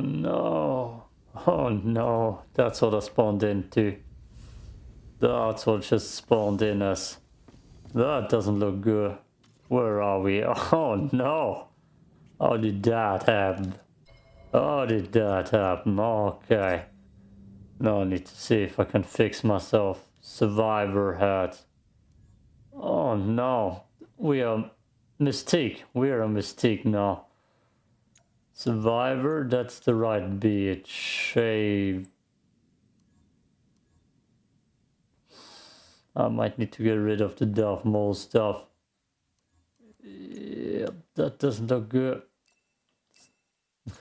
no. Oh no. That's what I spawned into. That's what just spawned in us. That doesn't look good. Where are we? Oh no. How did that happen? How did that happen? Okay. Now I need to see if I can fix myself. Survivor hat. Oh no. We are Mystique. We are a Mystique now. Survivor, that's the right beard. Shave. I might need to get rid of the Darth Maul stuff. Yep, that doesn't look good.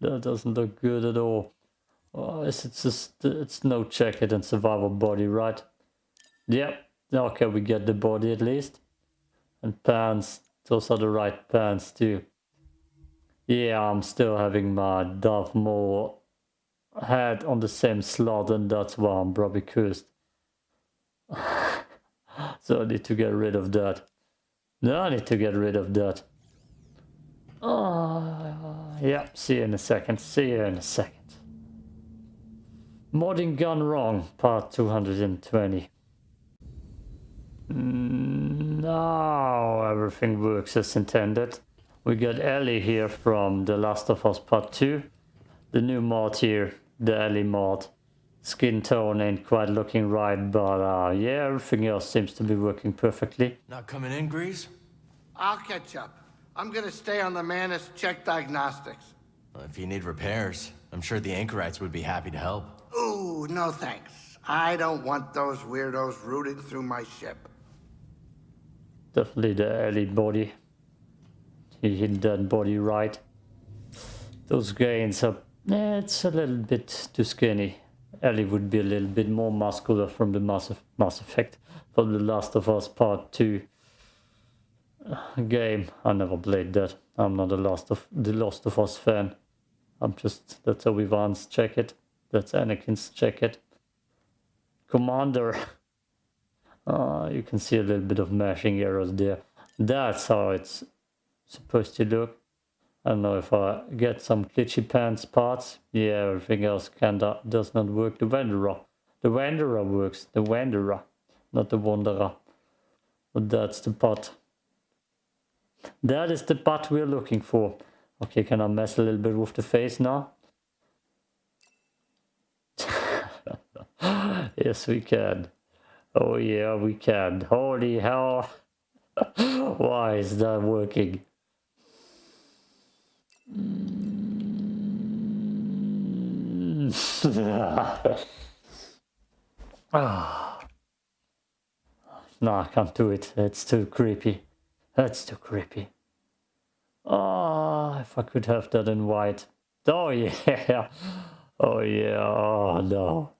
that doesn't look good at all. Oh, it's just it's no jacket and survival body, right? Yep. Okay, we get the body at least. And pants. Those are the right pants too. Yeah, I'm still having my Darth Maul head on the same slot and that's why I'm probably cursed. so I need to get rid of that. No, I need to get rid of that. Oh, yeah, see you in a second. See you in a second. Modding gone wrong, part 220. Now everything works as intended. We got Ellie here from The Last of Us Part 2. The new mod here, the Ellie mod. Skin tone ain't quite looking right, but uh, yeah, everything else seems to be working perfectly. Not coming in, Greez? I'll catch up. I'm gonna stay on the Mantis, check diagnostics. Well, if you need repairs, I'm sure the Anchorites would be happy to help. Ooh, no thanks. I don't want those weirdos rooting through my ship. Definitely the Ellie body. He hit that body right. Those gains are... Eh, it's a little bit too skinny. Ellie would be a little bit more muscular from the Mass, Mass Effect. From The Last of Us Part 2 game. I never played that. I'm not a Last of the Last of Us fan. I'm just that's Obi-Wan's check it. That's Anakin's it. Commander. Uh, you can see a little bit of mashing errors there. That's how it's supposed to look. I don't know if I get some glitchy pants parts. Yeah, everything else kinda does not work. The Wanderer. The Wanderer works. The Wanderer. Not the Wanderer. But that's the part. That is the butt we're looking for. Okay, can I mess a little bit with the face now? yes, we can. Oh yeah, we can. Holy hell. Why is that working? ah. No, I can't do it. It's too creepy. That's too creepy. Oh, if I could have that in white. Oh yeah. Oh yeah. Oh no.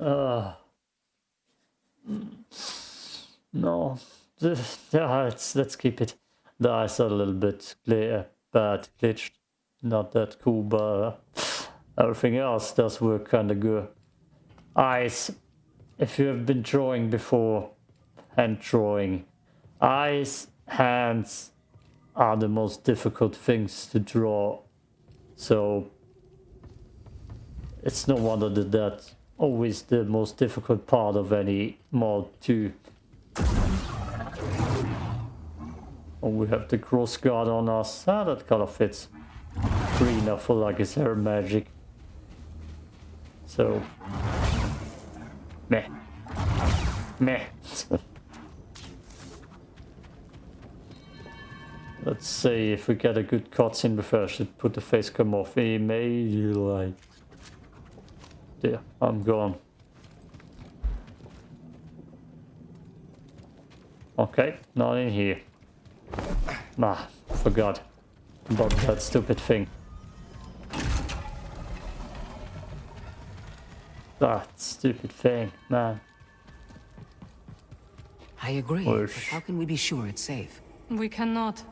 uh, no. Yeah, let's, let's keep it. The eyes are a little bit clear, bad, glitched. Not that cool, but uh, everything else does work kind of good. Eyes. If you have been drawing before, hand drawing, eyes, hands are the most difficult things to draw. So it's no wonder that that's always the most difficult part of any mod too. Oh, we have the cross guard on us. Ah, that color fits. Green, I feel like it's hair magic. So, meh. Meh. Let's see if we get a good cutscene before I should put the face cam off immediately. There, I'm gone. Okay, not in here. Ah, forgot about that stupid thing. That stupid thing, man. I agree, but how can we be sure it's safe? We cannot.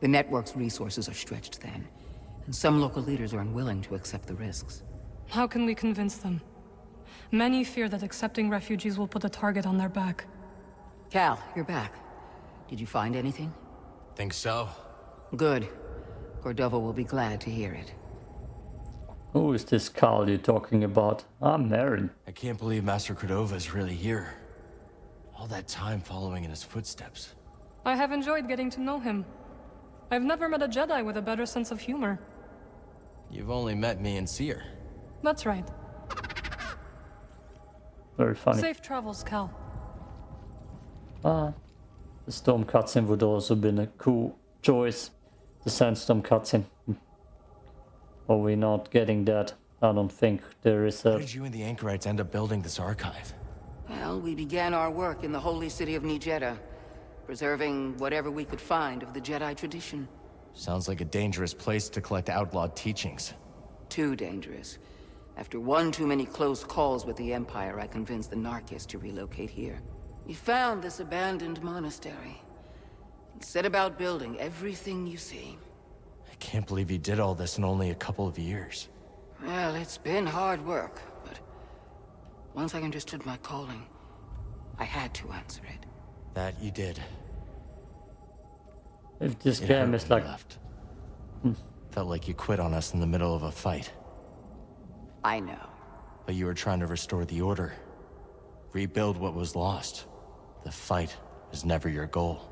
The network's resources are stretched thin, and some local leaders are unwilling to accept the risks. How can we convince them? Many fear that accepting refugees will put a target on their back. Cal, you're back. Did you find anything? Think so? Good. Cordova will be glad to hear it. Who is this Cal you're talking about? I'm Merrin. I can't believe Master Cordova is really here. All that time following in his footsteps. I have enjoyed getting to know him. I've never met a Jedi with a better sense of humor. You've only met me and Cere. That's right. Very funny. Safe travels, Cal. Ah, the storm cutscene would also been a cool choice. The sandstorm cutscene. Are we not getting that? I don't think there is How a... did you and the Anchorites end up building this archive? Well, we began our work in the holy city of NiJedha, preserving whatever we could find of the Jedi tradition. Sounds like a dangerous place to collect outlawed teachings. Too dangerous. After one too many close calls with the Empire, I convinced the Narkis to relocate here. We found this abandoned monastery. And set about building everything you see. I can't believe you did all this in only a couple of years. Well, it's been hard work, but... Once I understood my calling, I had to answer it. That you did. If this It game is like... left. Felt like you quit on us in the middle of a fight. I know. But you were trying to restore the Order. Rebuild what was lost. The fight is never your goal.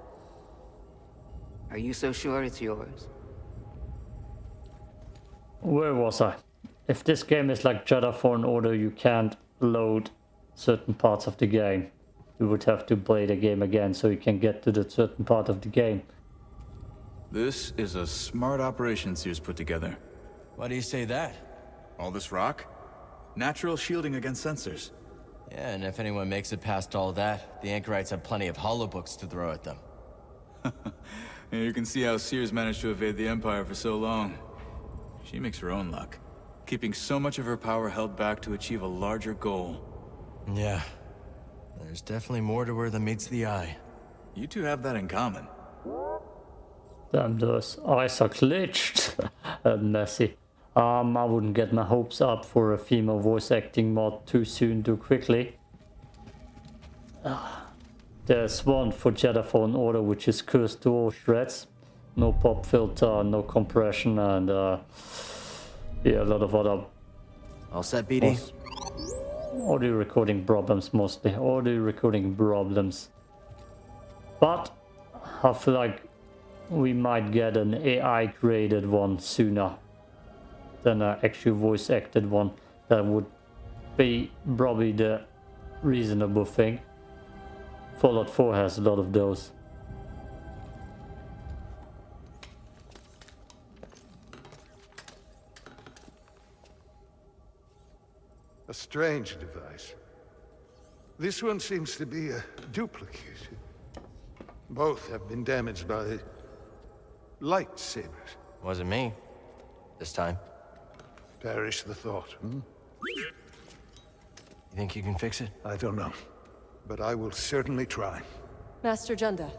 Are you so sure it's yours? Where was I? If this game is like Jedi Fallen Order, you can't load certain parts of the game. You would have to play the game again so you can get to the certain part of the game. This is a smart operation Cere's put together. Why do you say that? All this rock? Natural shielding against sensors. Yeah, and if anyone makes it past all that, the Anchorites have plenty of hollow books to throw at them. You can see how Cere's managed to evade the Empire for so long. She makes her own luck, keeping so much of her power held back to achieve a larger goal. Yeah. There's definitely more to her than meets the eye. You two have that in common. Damn, those eyes are glitched and messy. Um, I wouldn't get my hopes up for a female voice acting mod too soon, too quickly. Ah, there's one for Jedi Fallen Order which is cursed to all shreds. No pop filter, no compression, and uh, yeah, a lot of other All set, BD? audio recording problems mostly. Audio recording problems. But I feel like we might get an AI created one sooner than an actual voice acted one. That would be probably the reasonable thing. Fallout 4 has a lot of those. A strange device. This one seems to be a duplicate. Both have been damaged by lightsabers. Wasn't me. This time. Perish the thought. Hmm? You think you can fix it? I don't know. But I will certainly try. Master Junda,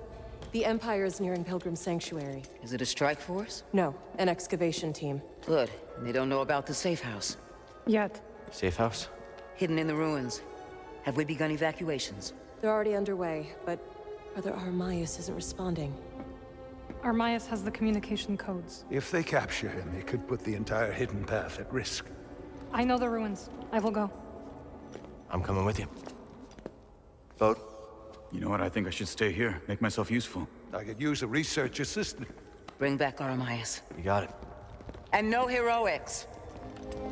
the Empire is nearing Pilgrim Sanctuary. Is it a strike force? No, an excavation team. Good. They don't know about the safe house. Yet. Safe house? Hidden in the ruins. Have we begun evacuations? They're already underway, but Brother Armias isn't responding. Armias has the communication codes. If they capture him, it could put the entire hidden path at risk. I know the ruins. I will go. I'm coming with you. Vote. You know what? I think I should stay here, make myself useful. I could use a research assistant. Bring back Armias. You got it. And no heroics!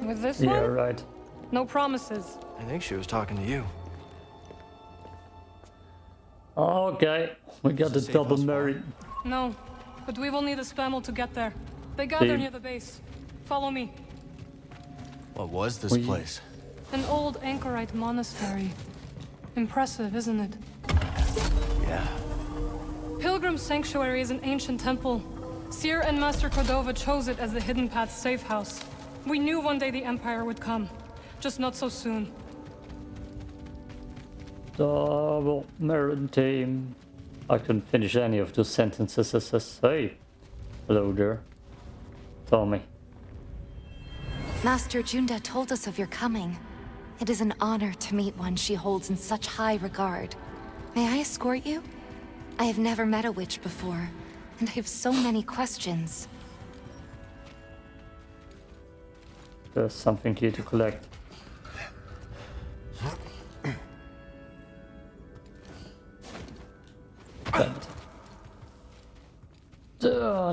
With this one. Yeah, one, right. no promises. I think she was talking to you. Okay, we got the Does it save double us far? Mary. No, but we will need a spamel to get there. They gather near the base. Follow me. What was this We- place? An old anchorite monastery. Impressive, isn't it? Yeah. Pilgrim Sanctuary is an ancient temple. Cere and Master Cordova chose it as the Hidden Path safe house. We knew one day the Empire would come, just not so soon. Double Merrin team. I couldn't finish any of those sentences as I say. Hello there. Tommy. Master Junda told us of your coming. It is an honor to meet one she holds in such high regard. May I escort you? I have never met a witch before, and I have so many questions. There's something here to collect. Uh,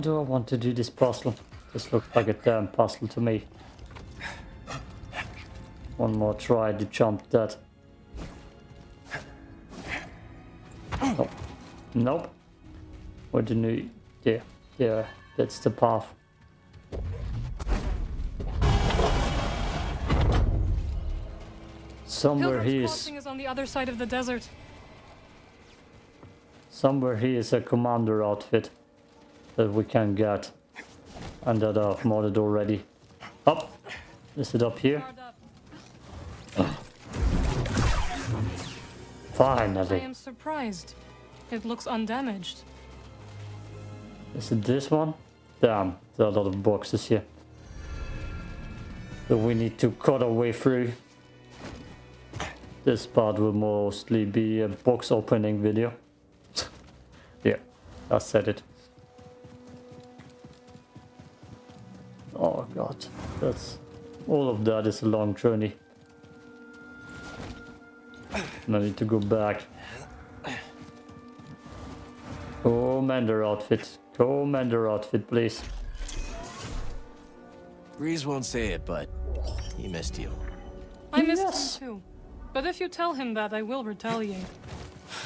do I want to do this puzzle? This looks like a damn puzzle to me. One more try to jump that. Nope. Nope. What do you... Yeah, yeah, that's the path. Somewhere Pilgrim's he is... Is on the other side of the desert. Somewhere here is a commander outfit that we can get. And that I've modded already. Up! Is it up here? Up. I am surprised. It looks undamaged. Is it this one? Damn, there are a lot of boxes here. So we need to cut our way through. This part will mostly be a box opening video. Yeah, I said it. Oh god, that's... All of that is a long journey. And I need to go back. Commander outfit. Commander outfit, please. Greez won't say it, but he missed you. I missed Yes. him too. But if you tell him that, I will retaliate.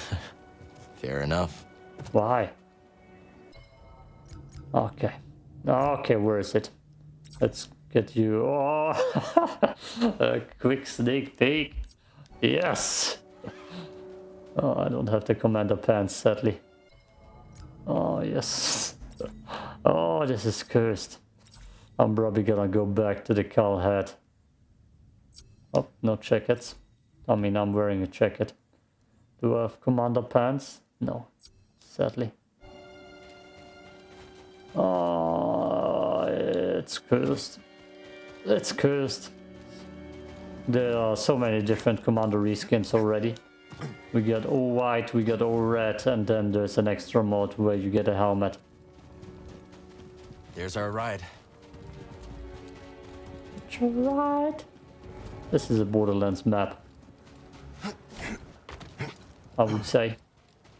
Fair enough. Why? Okay. Okay, where is it? Let's get you. Oh, a quick sneak peek. Yes. Oh, I don't have the commander pants, sadly. Oh, yes. Oh, this is cursed. I'm probably gonna go back to the cowl hat. Oh, no jackets. I mean, I'm wearing a jacket. Do I have commander pants? No, sadly. Oh, it's cursed. It's cursed. There are so many different commander reskins already. We got all white, we got all red, and then there's an extra mode where you get a helmet. There's our ride. Right. This is a Borderlands map. I would say.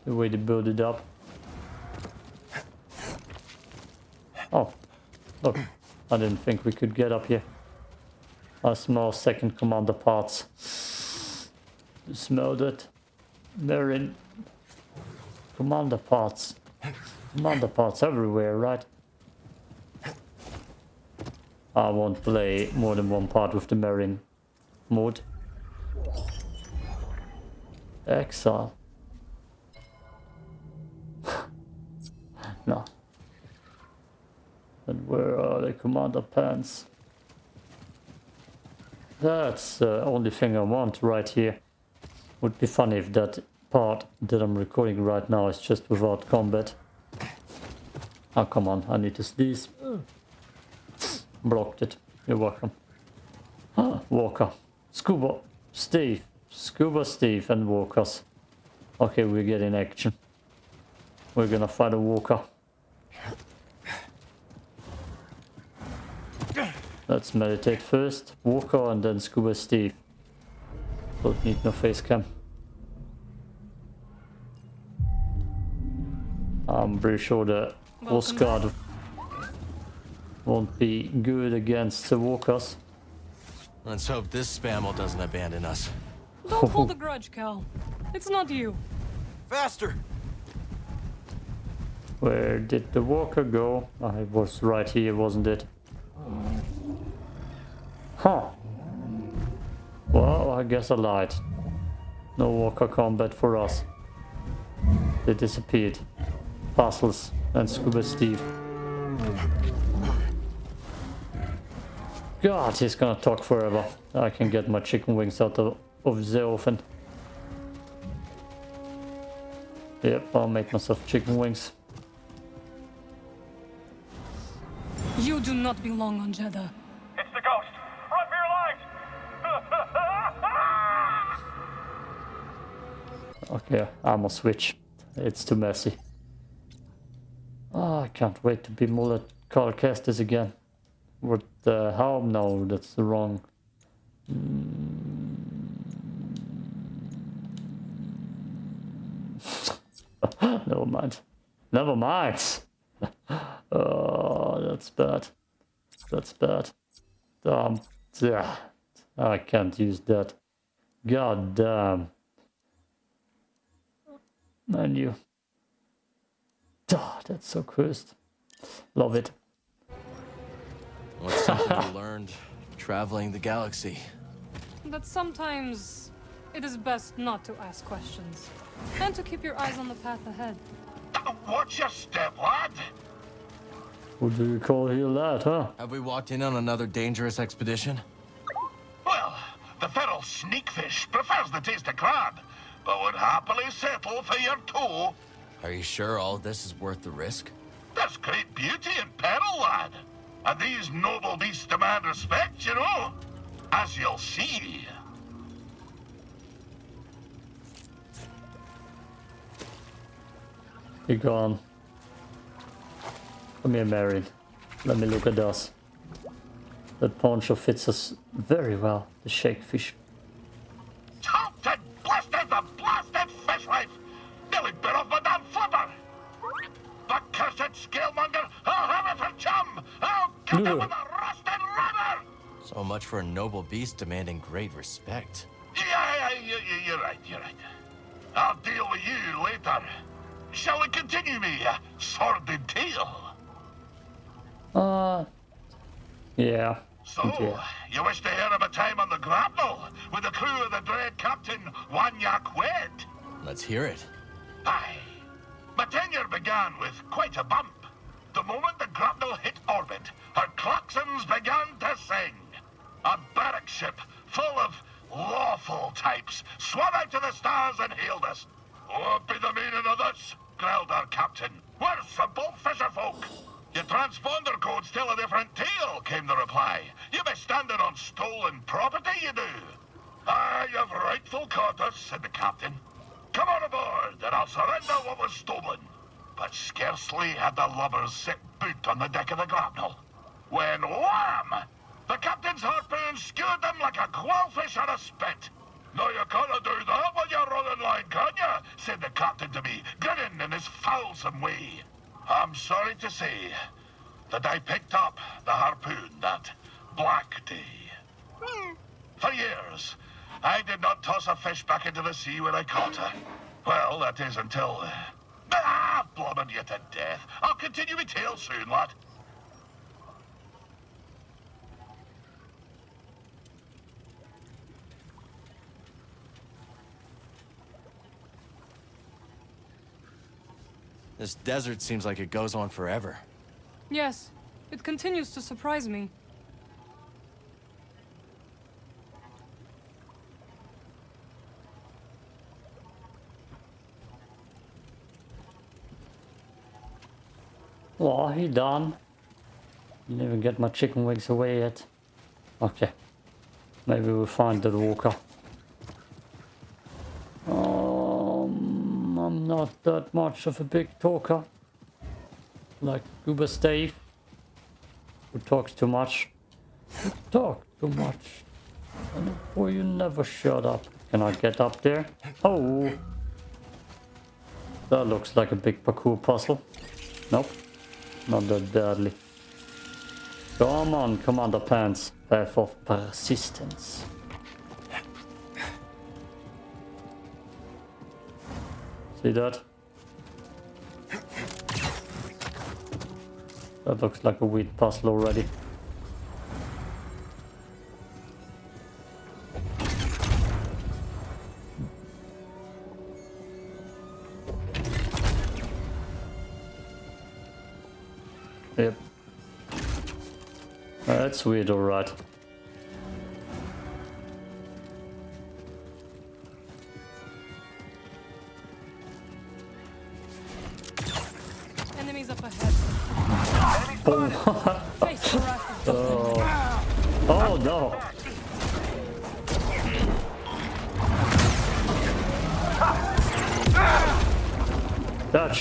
The way they build it up. Oh, look. I didn't think we could get up here. I smell second commander parts. You smell that? They're in commander parts. Commander parts everywhere, right? I won't play more than one part with the Marine mode. Exile. no. And where are the commander pants? That's the only thing I want right here. Would be funny if that part that I'm recording right now is just without combat. Oh, come on, I need to sneeze. Blocked it. You're welcome. Ah, Walker. Scuba. Steve. Scuba Steve and Walkers. Okay, we get in action. We're gonna fight a Walker. Let's meditate first. Walker and then Scuba Steve. Don't need no face cam. I'm pretty sure the Coast Welcome Guard won't be good against the walkers. Let's hope this spamel doesn't abandon us. Don't hold a grudge, Cal. It's not you. Faster! Where did the walker go? I was right here, wasn't it? Huh. Well, I guess I lied. No walker combat for us. They disappeared. Puzzles and Scuba Steve. God, he's gonna talk forever. I can get my chicken wings out of, of the oven. Yep, I'll make myself chicken wings. You do not belong on Jedha. It's the ghost! Run for your lives! Okay, armor switch. It's too messy. Oh, I can't wait to be Mullet Cal Kestis again. What the hell? No, that's the wrong. Never mind. Never mind. oh, that's bad. That's bad. Um, yeah, I can't use that. God damn. Menu. Oh, ah, that's so cursed. Love it. What's something you learned traveling the galaxy? That sometimes it is best not to ask questions. And to keep your eyes on the path ahead. Watch your step, lad. What do you call here lad, huh? Have we walked in on another dangerous expedition? Well, the feral sneakfish prefers the taste of crab, but would happily settle for your toe. Are you sure all this is worth the risk? There's great beauty in peril, lad. And these noble beasts demand respect, you know. As you'll see. Be gone. Come here, Marion. Let me look at us. That poncho fits us very well, the shakefish. Taunted, blasted, the blasted fishwife! Nearly bit off my damn flipper! The cursed scalemonger! I'll have it for chum! I'll get him with a rusted rubber! So much for a noble beast demanding great respect. Yeah, yeah, yeah, yeah, you're right, you're right. I'll deal with you later. Shall we continue me uh, sordid tale? Uh, yeah. So, you wish to hear of a time on the grapnel with the crew of the dread captain Wanyak Wed? Let's hear it. Aye. My tenure began with quite a bump. The moment the grapnel hit orbit, her claxons began to sing. A barrack ship full of lawful types swam out to the stars and hailed us. What be the meaning of this? growled our captain. We're simple fisher folk. Your transponder codes tell a different tale, came the reply. You be standing on stolen property, you do. Ah, you've rightful caught us, said the captain. Come on aboard, and I'll surrender what was stolen. But scarcely had the lubbers set boot on the deck of the grapnel, when wham! The captain's harpoon skewered them like a quailfish on a spit. No, you can't do that when you're running line, can you? said the captain to me, grinning in his foulsome way. I'm sorry to say that I picked up the harpoon that black day. For years, I did not toss a fish back into the sea when I caught her. Well, that is until... Ah, blubbered you to death. I'll continue my tale soon, lad. This desert seems like it goes on forever. Yes, it continues to surprise me. Oh, he done. Didn't even get my chicken wings away yet. Okay. Maybe we'll find the walker. Not that much of a big talker. Like Uber Stave. Who talks too much. Talk too much. And boy, you never shut up. Can I get up there? Oh! That looks like a big parkour puzzle. Nope. Not that badly. Come on, Commander Pants. Path of Persistence. See that? That looks like a weird puzzle already. Yep. That's weird, alright.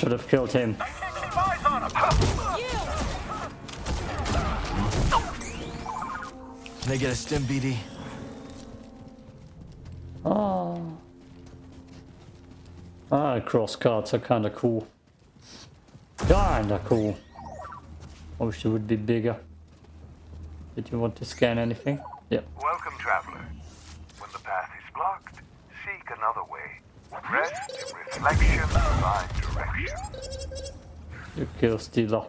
Should have killed him. I can't keep eyes on him! Can I get a stim, BD? Oh. Ah, cross guards are kinda cool. Kinda cool. I wish they would be bigger. Did you want to scan anything? Yep. Welcome, traveler. When the path is blocked, seek another way. Rest in reflection, find direction. You kill Stealer.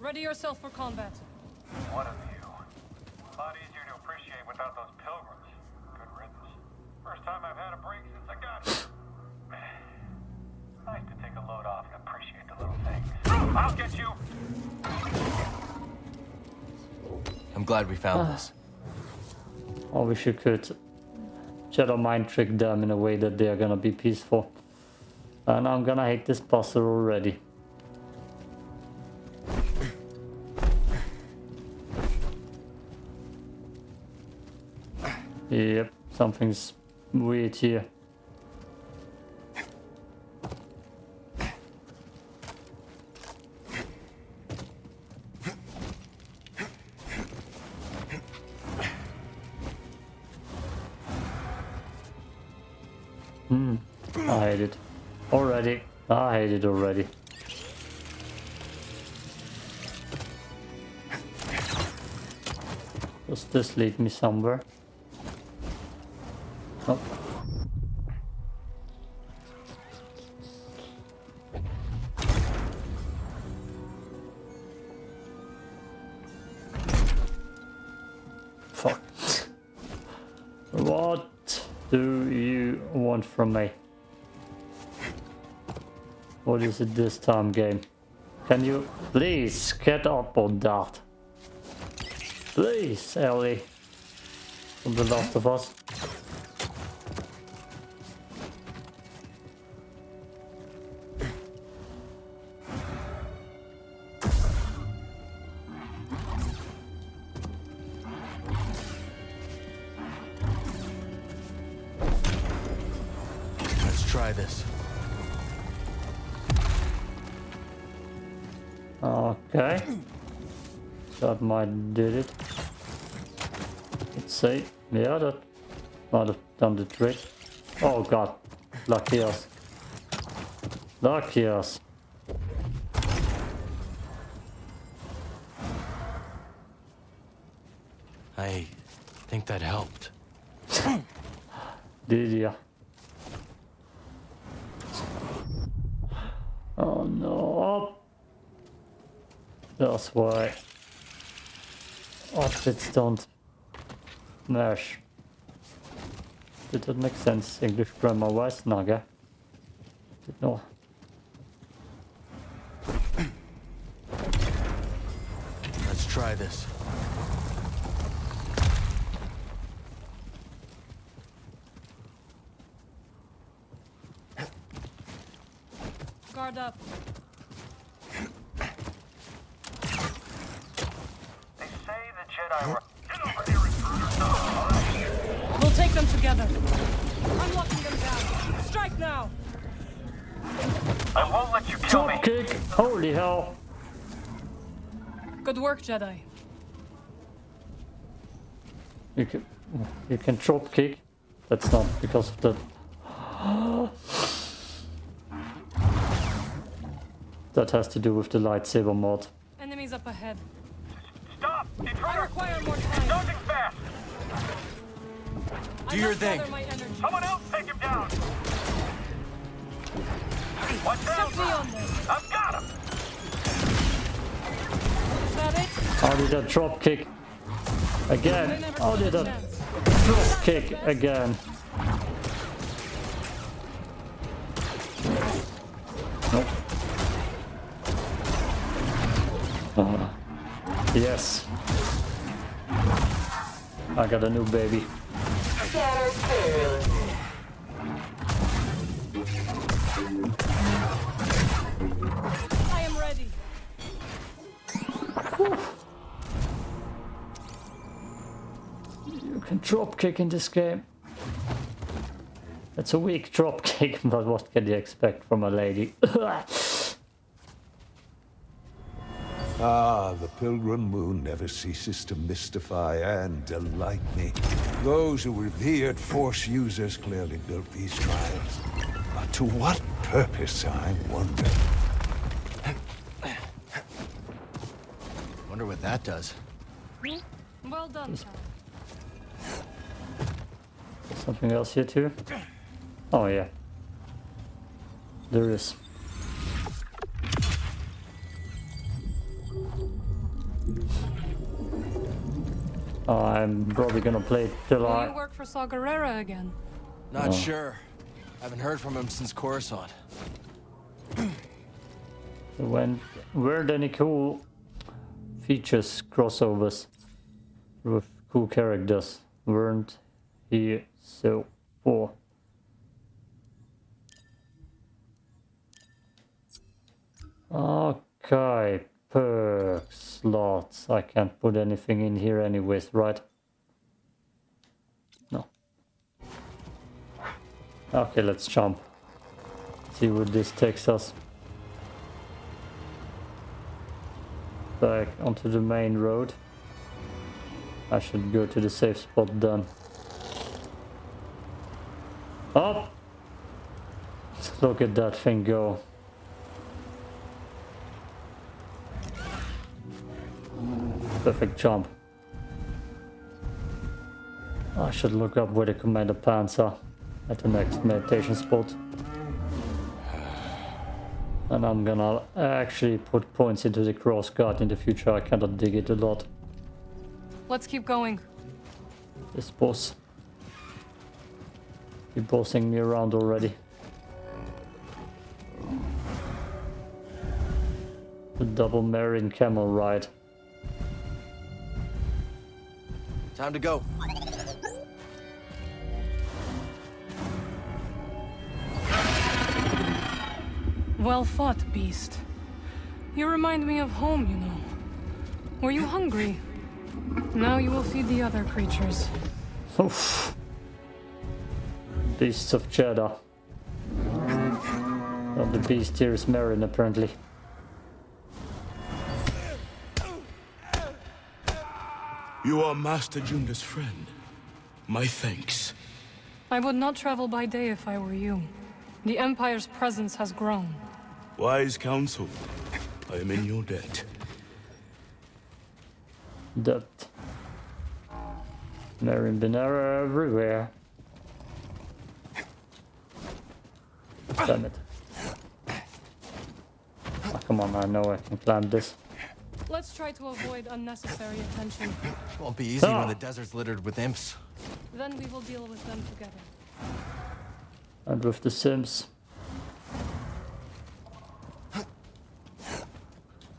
Ready yourself for combat. One of you. A lot easier to appreciate without those pilgrims. Good riddance. First time I've had a break since I got here. Nice to take a load off and appreciate the little things. I'll get you! Found ah. this. I wish you could Shadow Mind trick them in a way that they're gonna be peaceful. And I'm gonna hate this puzzle already. Yep, something's weird here. I hate it. Already. I hate it already. Does this lead me somewhere? Oh. Fuck. What do you want from me? What is it this time, game? Can you please get up on that? Please, Ellie. From The Last of Us. See. Yeah, that might have done the trick. Oh god. Lucky us. Lucky us. I think that helped. Did ya? Oh no. That's why outfits don't mesh. Did that make sense English grammar wise? Naga? No. Let's try this. Guard up. Holy hell! Good work, Jedi. You can you can drop kick. That's not because of the That has to do with the lightsaber mod. Enemies up ahead. Stop! I Intruder! require more time. Dodging fast! I your thing. my. Someone else take him down! Watch out! Set me on this. I've got him! Is? How did that drop kick? Again! never How did a that drop kick again? Nope. Uh, yes. I got a new baby. Fucking drop kick in this game. It's a weak drop kick, but what can you expect from a lady? Ah, the Pilgrim Moon never ceases to mystify and delight me. Those who revered Force users clearly built these trials. But to what purpose, I wonder? Wonder what that does. Well done, Cal. Something else here too? Oh yeah. There is. Oh, I'm probably gonna play till Will you I... work for Saw Gerrera again? Not Oh. sure. I haven't heard from him since Coruscant. When weren't any cool features crossovers with cool characters weren't here so 4. Okay, perks, slots. I can't put anything in here anyways, right? No. Okay, let's jump. See where this takes us. back onto the main road. I should go to the safe spot then. Oh! Look at that thing go. Perfect jump. I should look up where the commander pants are at the next meditation spot. And I'm gonna actually put points into the cross guard in the future. I cannot dig it a lot. Let's keep going. This boss. Be bossing me around already. The double Marion camel ride. Time to go. Well fought, beast. You remind me of home, you know. Were you hungry? Now you will feed the other creatures. Oof. Beasts of Jedha. Oh, the beast here is Merrin apparently. You are Master Junda's friend. My thanks. I would not travel by day if I were you. The Empire's presence has grown. Wise counsel. I am in your debt. Debt. Merrin Benara everywhere. Damn it. Oh, come on, I know I can climb this. Let's try to avoid unnecessary attention. Won't be easy Ah. when the desert's littered with imps. Then we will deal with them together. And with the Sims.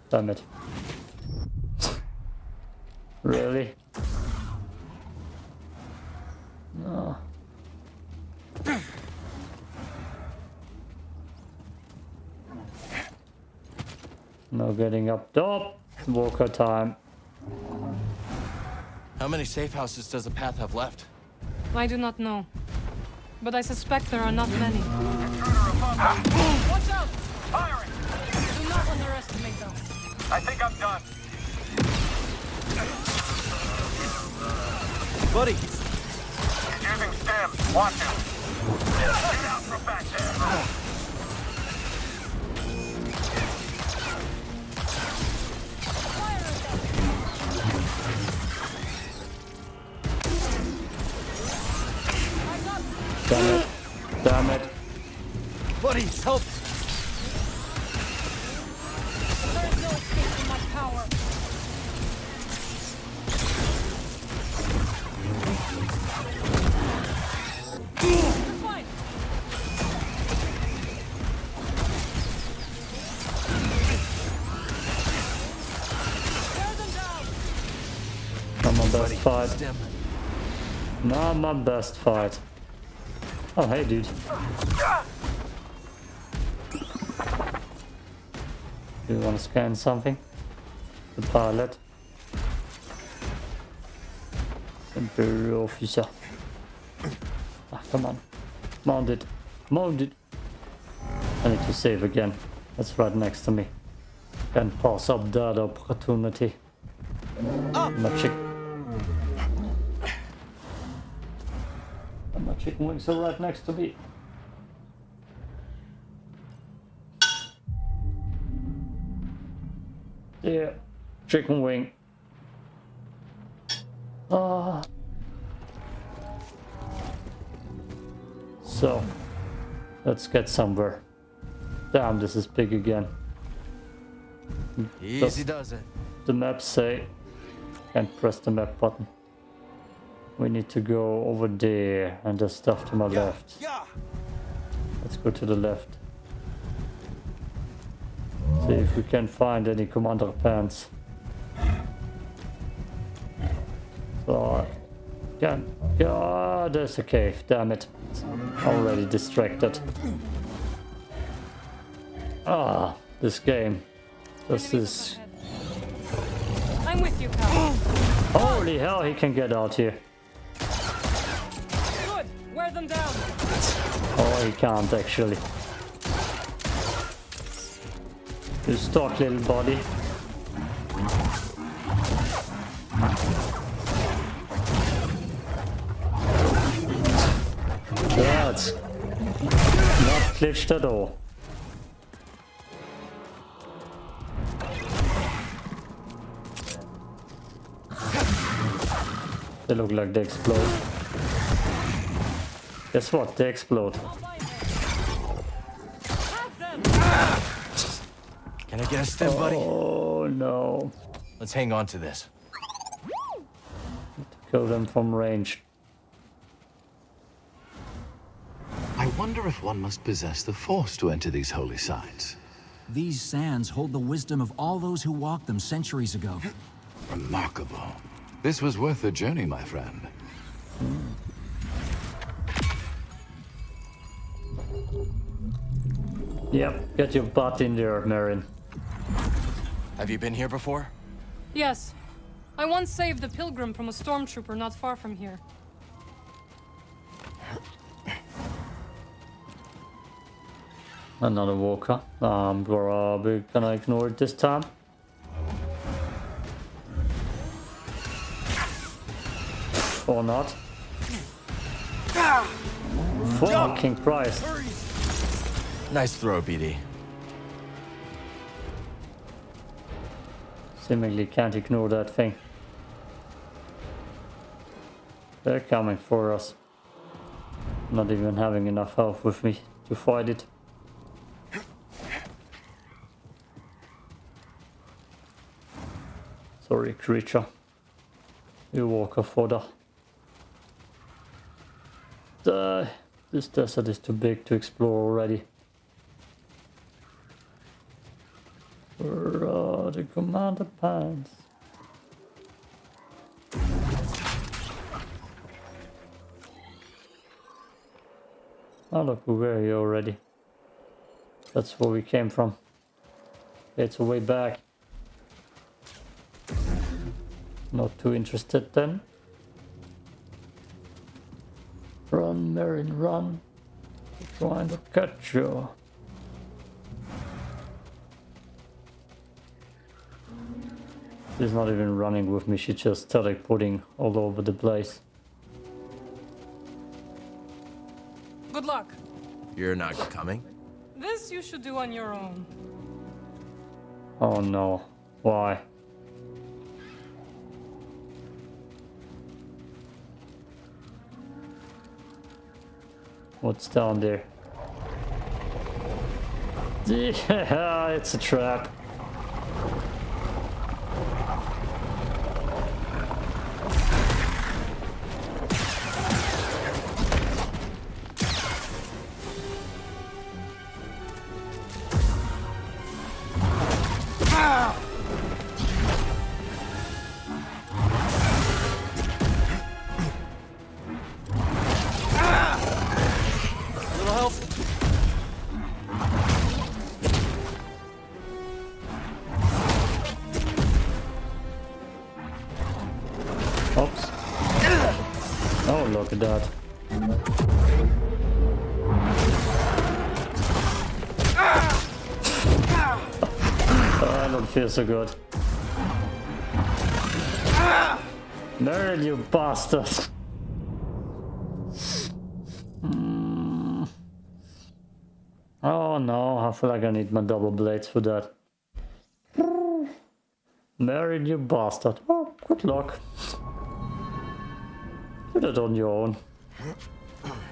Damn it. really? Getting up top. Walker time. How many safe houses does the path have left? I do not know. But I suspect there are not many. Watch out! Firing! Do not underestimate them. I think I'm done. Buddy! He's using stim. Watch him. Get out from back there. Damn it. Buddy, help! There is no escape from my power. You're fine. Tear them down. Not my best fight. Not my best fight. Oh, hey, dude. Do you want to scan something? The pilot. Imperial officer. Ah, come on. Mount it. Mount it. I need to save again. That's right next to me. Can't pass up that opportunity. My chick. Chicken wings are right next to me. Yeah, chicken wing. Ah. So, let's get somewhere. Damn, this is big again. Easy does it. The map say can't press the map button. We need to go over there and there's stuff to my left. Let's go to the left. See if we can find any commander pants. So can yeah there's a cave, damn it. Already distracted. Ah, this game. This is I'm with you, pal. Holy hell, he can get out here. Them down. Oh, he can't actually. You stuck, little body. That's not glitched at all. They look like they explode. Guess what? They explode. Can I get a stim, buddy? Oh no. Let's hang on to this. Kill them from range. I wonder if one must possess the Force to enter these holy sites. These sands hold the wisdom of all those who walked them centuries ago. Remarkable. This was worth the journey, my friend. Yep, get your butt in there, Merrin. Have you been here before? Yes. I once saved a pilgrim from a stormtrooper not far from here. Another walker. Um, I'm probably gonna ignore it this time. Or not. Ah! Fucking Christ. Nice throw, BD. Seemingly can't ignore that thing. They're coming for us. Not even having enough health with me to fight it. Sorry, creature. You walk a fodder. Die. This desert is too big to explore already. Where the commander pants? Oh look, we were here already. That's where we came from. It's a way back. Not too interested then. Run, Merrin, run. Trying to catch you. She's not even running with me, she's just teleporting all over the place. Good luck. You're not coming? This you should do on your own. Oh no. Why? What's down there? Yeah, it's a trap. So good. Nerd, you bastard! Hmm. Oh no, I feel like I need my double blades for that. Married you bastard. Oh, good luck. Do that on your own.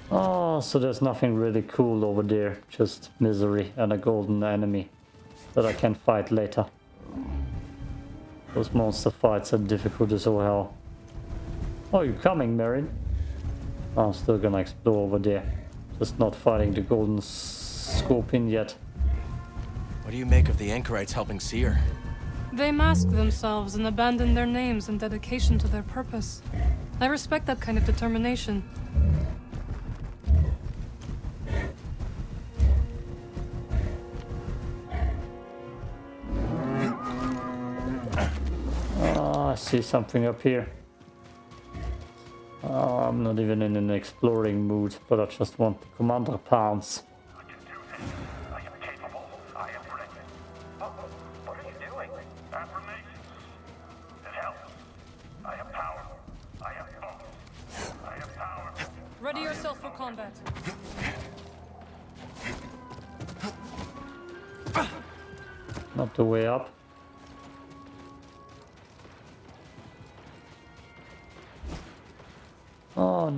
Oh, so there's nothing really cool over there. Just misery and a golden enemy that I can fight later. Those monster fights are difficult as all hell. Oh, you coming, Merrin? I'm still gonna explore over there. Just not fighting the golden scorpion yet. What do you make of the anchorites helping Cere? They mask themselves and abandon their names in dedication to their purpose. I respect that kind of determination. See something up here. Oh, I'm not even in an exploring mood, but I just want the commander pounds. Ready yourself for combat. Not the way up.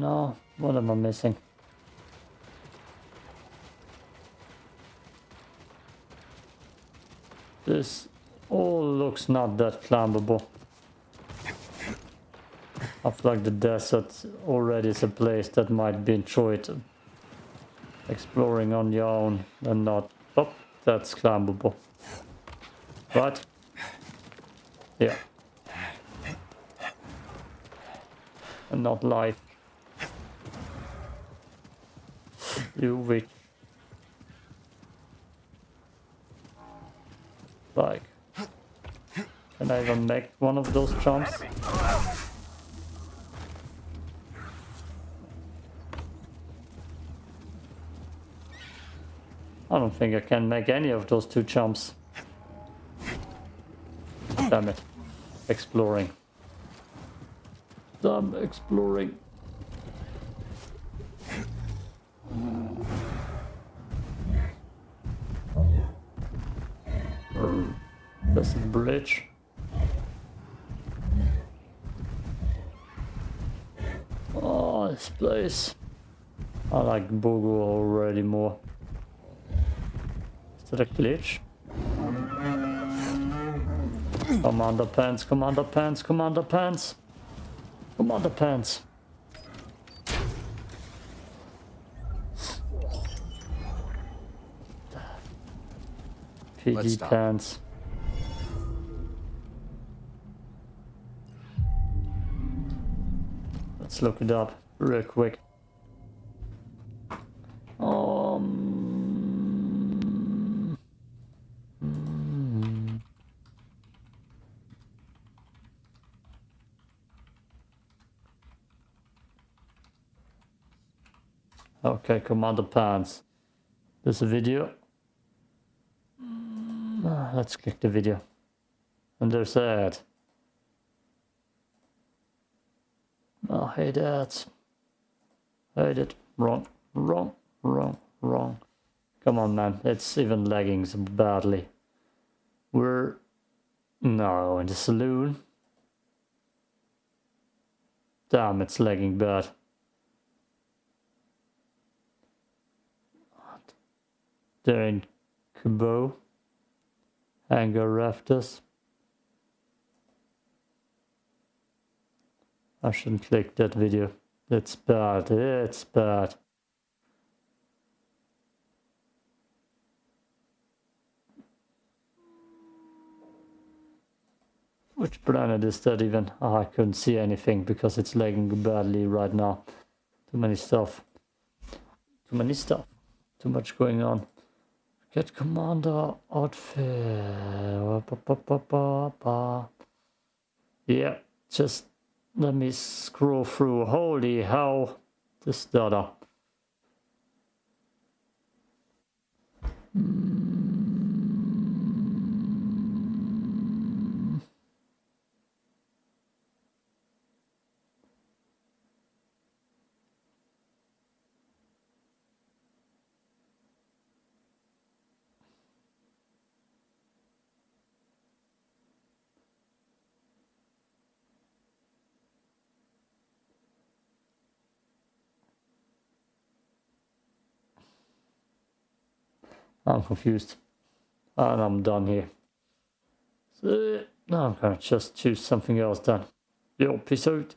No, what am I missing? This all looks not that climbable. I feel like the desert already is a place that might be enjoyed exploring on your own and not... Oh, that's climbable. Right? Yeah. And not life. You witch. Like. Can I even make one of those jumps? I don't think I can make any of those two jumps. Damn it. Exploring. Damn exploring. This is bridge. Oh, this place. I like Bogo already more. Is that a glitch? Commander pants, commander pants, commander pants. Commander pants. PG pants. Let's look it up real quick. Um. Okay, Commander Pants. There's a video. Ah, let's click the video. And there's that. Oh, that. Hate it. Wrong, wrong, wrong, wrong. Come on, man. It's even lagging so badly. We're... No, in the saloon. Damn, it's lagging bad. They're in Koboh. Hangar rafters. I shouldn't click that video. It's bad. It's bad. Which planet is that even? Oh, I couldn't see anything because it's lagging badly right now. Too many stuff. Too many stuff. Too much going on. Get commander outfit. Yeah, just let me scroll through. Holy hell. this data. Hmm. I'm confused. And I'm done here. So now I'm gonna just choose something else then. Yo, peace out.